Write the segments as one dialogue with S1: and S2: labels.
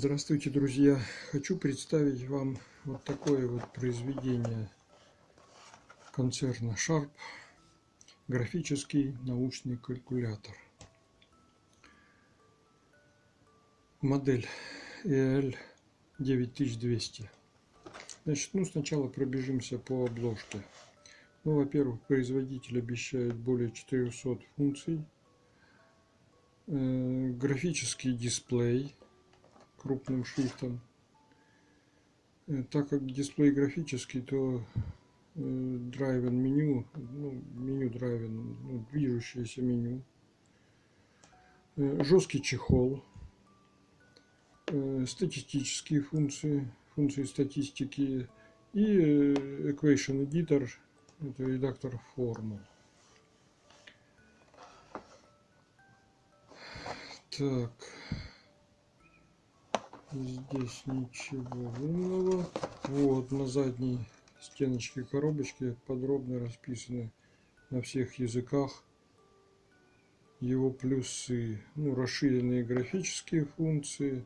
S1: Здравствуйте, друзья! Хочу представить вам вот такое вот произведение концерна Sharp графический научный калькулятор. Модель EL 9200. Значит, ну сначала пробежимся по обложке. Ну, во-первых, производитель обещает более 400 функций. Э, графический дисплей крупным шрифтом. Э, так как дисплей графический, то драйвен меню, ну, меню драйвен, ну, движущееся меню. Э, жесткий чехол, э, статистические функции, функции статистики и Equation Editor, это редактор формул. Так. Здесь ничего умного. Вот на задней стеночке коробочки подробно расписаны на всех языках его плюсы. Ну, расширенные графические функции.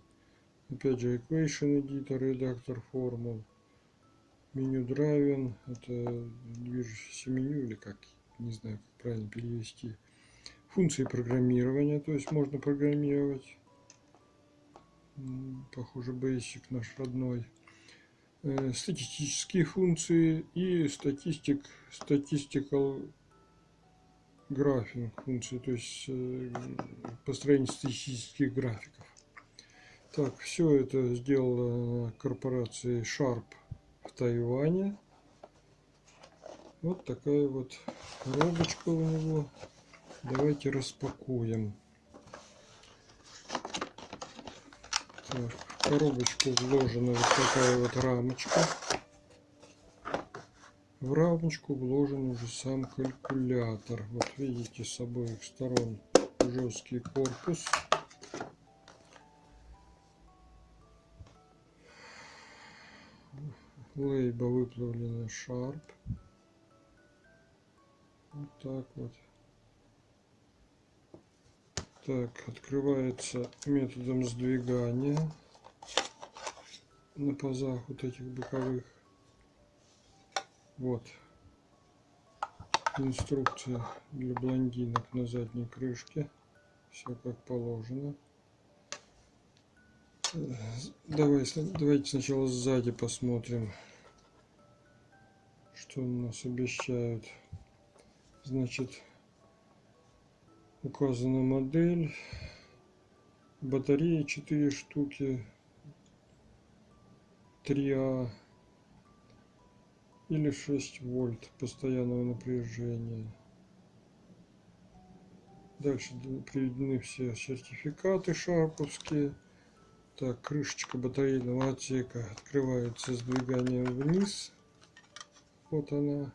S1: Опять же, Equation Editor, редактор формул. Меню Driven, это движущееся меню или как, не знаю, как правильно перевести. Функции программирования, то есть можно программировать похоже Basic наш родной. Э, статистические функции и статистик, statistical графинг функции, то есть э, построение статистических графиков. Так, все это сделала корпорация Sharp в Тайване. Вот такая вот коробочка у него. Давайте распакуем. В коробочку вложена вот такая вот рамочка. В рамочку вложен уже сам калькулятор. Вот видите с обоих сторон жесткий корпус. Лейба выплавлена Sharp. Вот так вот. Так, открывается методом сдвигания на пазах вот этих боковых. Вот. Инструкция для блондинок на задней крышке. Все как положено. Давай, давайте сначала сзади посмотрим, что у нас обещают. Значит, указана модель. Батареи 4 штуки. 3а или 6 вольт постоянного напряжения. Дальше приведены все сертификаты шарповские так крышечка батарейного отсека открывается сдвиганием вниз. Вот она.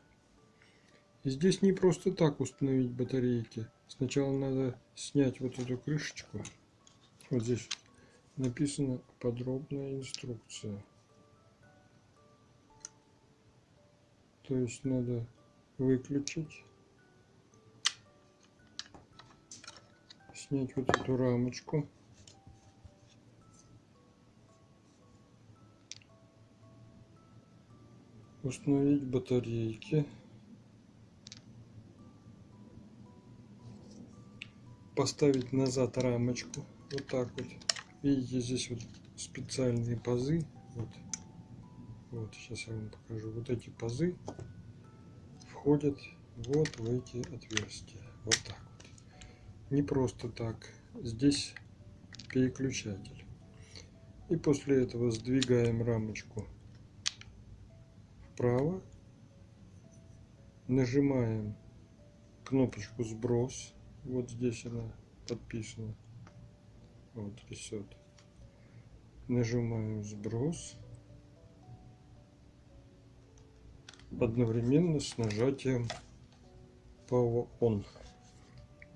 S1: И здесь не просто так установить батарейки Сначала надо снять вот эту крышечку. Вот здесь написана подробная инструкция. То есть надо выключить, снять вот эту рамочку. Установить батарейки. Поставить назад рамочку. Вот так вот. Видите здесь вот специальные пазы. Вот. Вот сейчас я вам покажу. Вот эти пазы входят вот в эти отверстия. Вот так вот. Не просто так. Здесь переключатель. И после этого сдвигаем рамочку вправо. Нажимаем кнопочку сброс вот здесь она подписана. Вот рисет. Нажимаем сброс. Одновременно с нажатием Power On.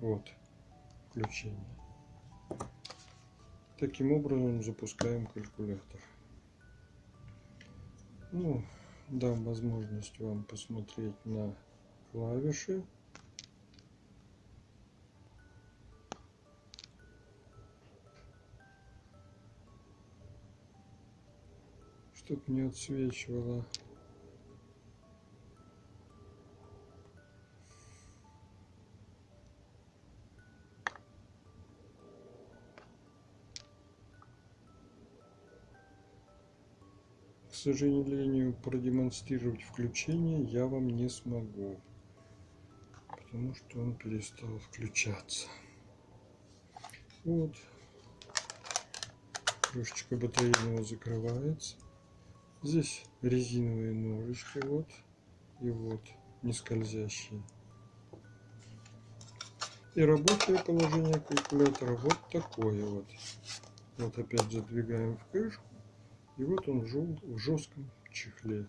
S1: Вот. Включение. Таким образом запускаем калькулятор. Ну, дам возможность вам посмотреть на клавиши. Чтоб не отсвечивало. К сожалению, продемонстрировать включение я вам не смогу, потому что он перестал включаться. Вот. Крышечка батарейного закрывается. Здесь резиновые ножички, вот. И вот, не скользящие. И рабочее положение калькулятора вот такое вот. Вот опять задвигаем в крышку. И вот он в жестком чехле.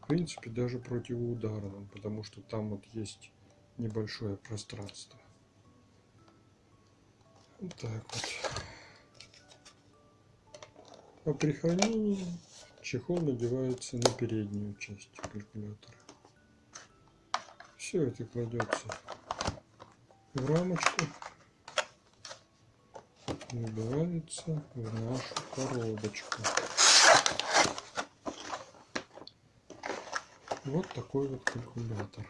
S1: В принципе, даже противоударном, потому что там вот есть небольшое пространство. Вот так вот. А при хранении чехол надевается на переднюю часть калькулятора. Все это кладется в рамочку набивается в нашу коробочку. Вот такой вот калькулятор.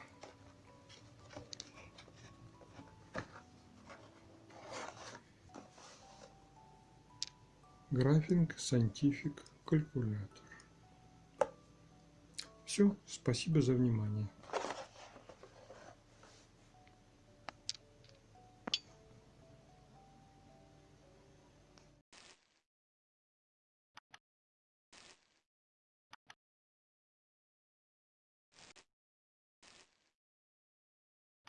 S1: Графинг Scientific калькулятор. Все, спасибо за внимание.